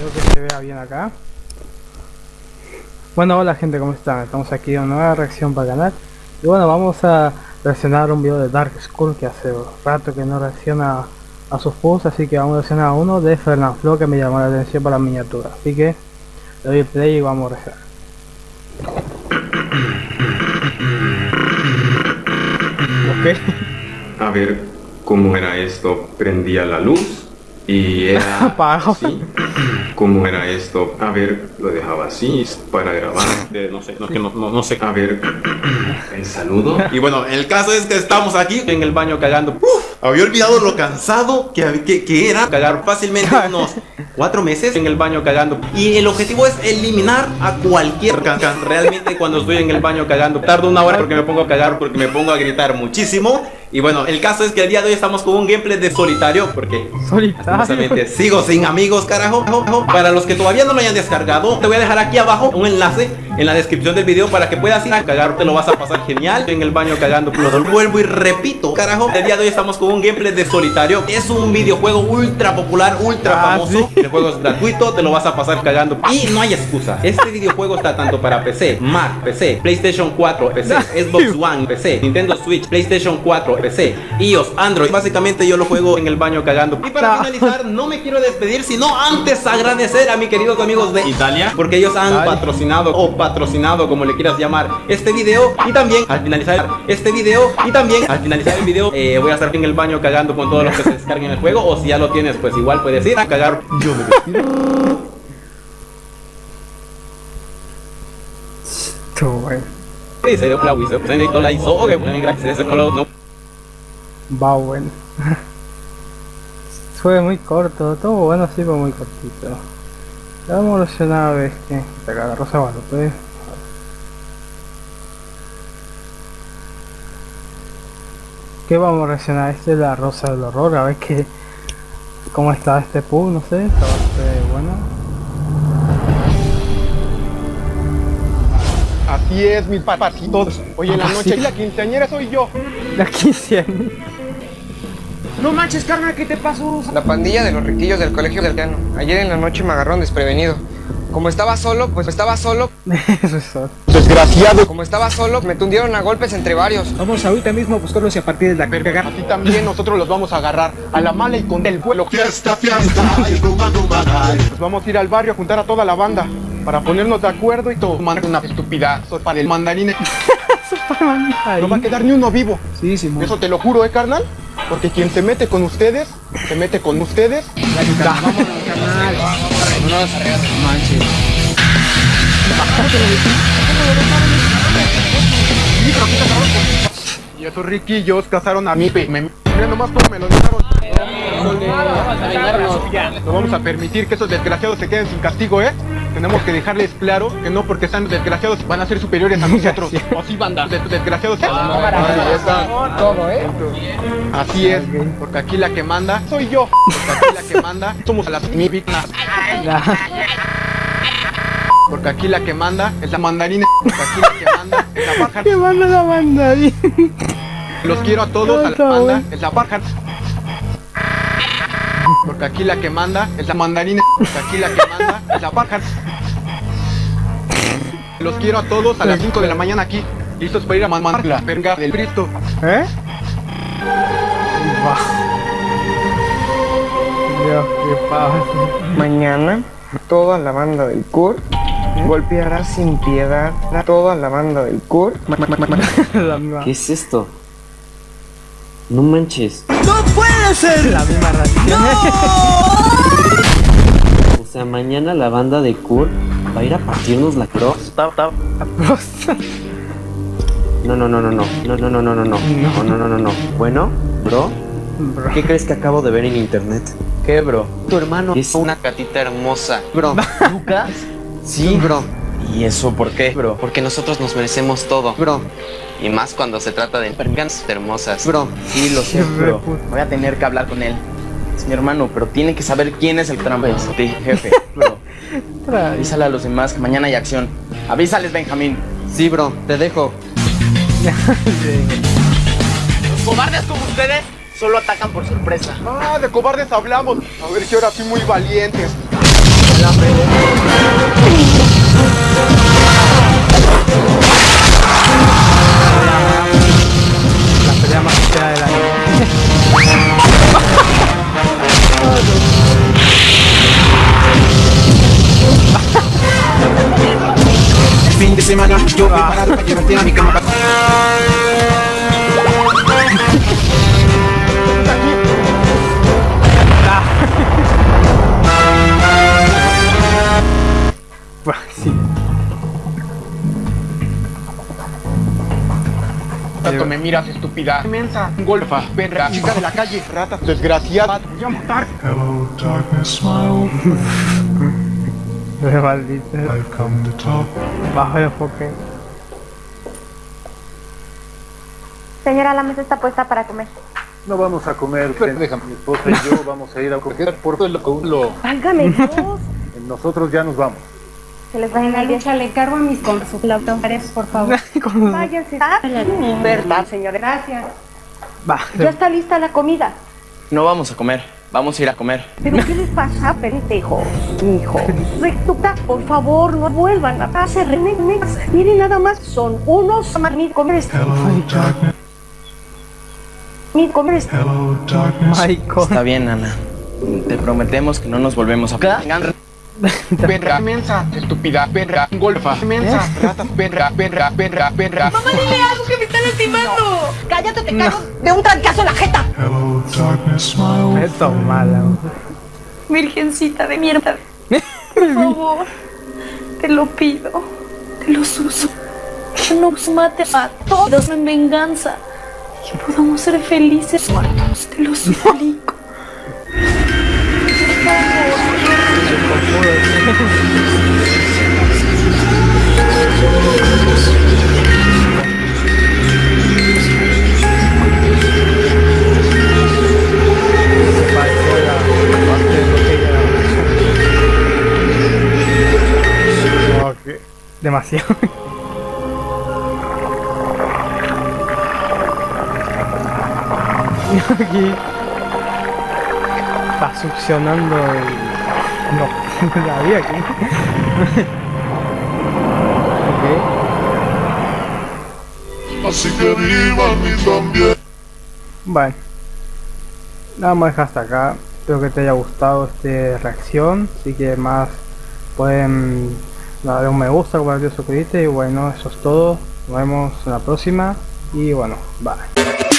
Espero que se vea bien acá. Bueno, hola gente, ¿cómo están? Estamos aquí en una nueva reacción para el canal. Y bueno, vamos a reaccionar un video de Dark School que hace rato que no reacciona a sus posts, así que vamos a reaccionar a uno de Flo que me llamó la atención para la miniatura. Así que le doy el play y vamos a reaccionar. A ver cómo era esto. Prendía la luz y era así. ¿Cómo era esto? A ver, lo dejaba así para grabar. no sé, no, no, no, sé. A ver, el saludo. Y bueno, el caso es que estamos aquí en el baño cagando. había olvidado lo cansado que, que, que era cagar fácilmente unos cuatro meses en el baño cagando. Y el objetivo es eliminar a cualquier can Realmente cuando estoy en el baño cagando, tardo una hora porque me pongo a cagar, porque me pongo a gritar muchísimo. Y bueno, el caso es que el día de hoy estamos con un gameplay de solitario Porque solitario. sigo sin amigos, carajo. Para los que todavía no lo hayan descargado Te voy a dejar aquí abajo un enlace en la descripción del video Para que puedas ir a cagar, te lo vas a pasar genial. En el baño cagando, lo vuelvo y repito Carajo, el día de hoy estamos con un gameplay de solitario. Es un videojuego ultra popular, ultra ah, famoso. El juego es gratuito, te lo vas a pasar cagando. Y no hay excusa. Este videojuego está tanto para PC, Mac, PC, PlayStation 4, PC, Xbox One, PC, Nintendo Switch, PlayStation 4 PC, iOS, Android. Básicamente yo lo juego en el baño cagando. Y para finalizar, no me quiero despedir, sino antes agradecer a mis queridos amigos de Italia, porque ellos han patrocinado o patrocinado, como le quieras llamar, este video. Y también al finalizar este video, y también al finalizar el video, eh, voy a estar en el baño cagando con todos los que se descarguen el juego. O si ya lo tienes, pues igual puedes ir a cagar. Yo me. Va bueno. Fue muy corto, todo bueno así pero muy cortito. Vamos a reaccionar a ver que te caga Rosa pues. ¿Qué vamos a reaccionar? Este es la Rosa del Horror, a ver qué cómo está este pug, no sé, está bastante bueno. Así es, mis papacitos. Hoy en la noche y la quinceañera soy yo. La quinceañera. No manches, carnal, ¿qué te pasó? La pandilla de los riquillos del colegio del piano. Ayer en la noche me agarraron desprevenido. Como estaba solo, pues estaba solo. Eso es todo. Desgraciado. Como estaba solo, me tundieron a golpes entre varios. Vamos ahorita mismo a buscarlos y a partir de la verga. Así también nosotros los vamos a agarrar a la mala y con el vuelo. Fiesta, fiesta, Nos vamos a ir al barrio a juntar a toda la banda para ponernos de acuerdo y tomar una estupidez para el mandarín. no va a quedar ni uno vivo. Sí, sí, Eso te lo juro, ¿eh, carnal? Porque quien se mete con ustedes, se mete con ustedes. Carnal. Vámonos. Y esos riquillos cazaron a mí. Me, mira nomás cómo me lo dejaron. No vamos a permitir que esos desgraciados se queden sin castigo, ¿eh? Tenemos que dejarles claro que no porque están desgraciados van a ser superiores a nosotros. o sí, banda, desgraciados. Todo, ¿eh? Así es, porque aquí la que manda soy yo. Porque aquí la que manda somos las víctimas. Porque aquí la que manda es la mandarina. Porque aquí la que manda es la pájara. ¿Qué manda la mandarina? Los quiero a todos, a la banda, es la pájara. Porque aquí la que manda es la mandarina. Porque aquí la que manda es la pájara. Los quiero a todos a las 5 de la mañana aquí. Listos para ir a mandar la verga del Cristo. ¿Eh? Dios, qué Mañana, toda la banda del CUR golpeará sin piedad a toda la banda del CUR. ¿Qué es esto? No manches. ¡No puede La misma ración. o sea, mañana la banda de Kurt va a ir a partirnos la cross. No, no, no, no, no. No, no, no, no, no, no. No, no, no, no, no. Bueno, bro. ¿Qué crees que acabo de ver en internet? ¿Qué, bro? Tu hermano es una catita hermosa. Bro. ¿Lucas? Sí, bro. ¿Y eso por qué? Bro. Porque nosotros nos merecemos todo. Bro. Y más cuando se trata de pergas hermosas. Bro, sí, lo sé, bro. Voy a tener que hablar con él. Es mi hermano, pero tiene que saber quién es el trampote, jefe, bro. Avísale a los demás que mañana hay acción. Avísales, Benjamín. Sí, bro, te dejo. los cobardes como ustedes solo atacan por sorpresa. Ah, de cobardes hablamos. A ver si ahora sí muy valientes. Fin de semana yo preparado para llevarte a mi cama sí. Tanto me miras, estúpida. Inmensa, golfa, perra, chica de la calle, rata, desgraciada. Voy a matar. Hello, darkness, my old friend. maldito. I've come to talk. Bajo el enfoque. Señora, la mesa está puesta para comer. No vamos a comer, déjame, mi esposa y yo vamos a ir a coger por todo lo... Válgame Dios. Nosotros ya nos vamos. Se les va en la lucha, le cargo a mis consultores, por favor. Váyanse. ¿Verdad, señora? Gracias. Va. Ya está lista la comida. No vamos a comer, vamos a ir a comer. ¿Pero qué les pasa, pendejo? Hijo. Rectuta, por favor, no vuelvan a hacer renex. Miren nada más, son unos comer Mi comer. Está bien, Ana. Te prometemos que no nos volvemos a... Perra, mensa, estúpida, perra, golfa, mensa, rata, perra, perra, perra, perra. ¡Mamá, dile algo que me ¡Cállate, te cago de un trancazo en la jeta! Esto mala. Virgencita de mierda. Por favor, te lo pido, te lo suso. Que no nos mate a todos en venganza. Que podamos ser felices muertos, te lo suplico. Demasiado. Aquí está succionando el... No, la vi aquí. Así que vivan y también. Bueno, nada más hasta acá. Espero que te haya gustado esta reacción. Así que más pueden darle un me gusta, compartir, suscribirte. Y bueno, eso es todo. Nos vemos en la próxima. Y bueno, bye.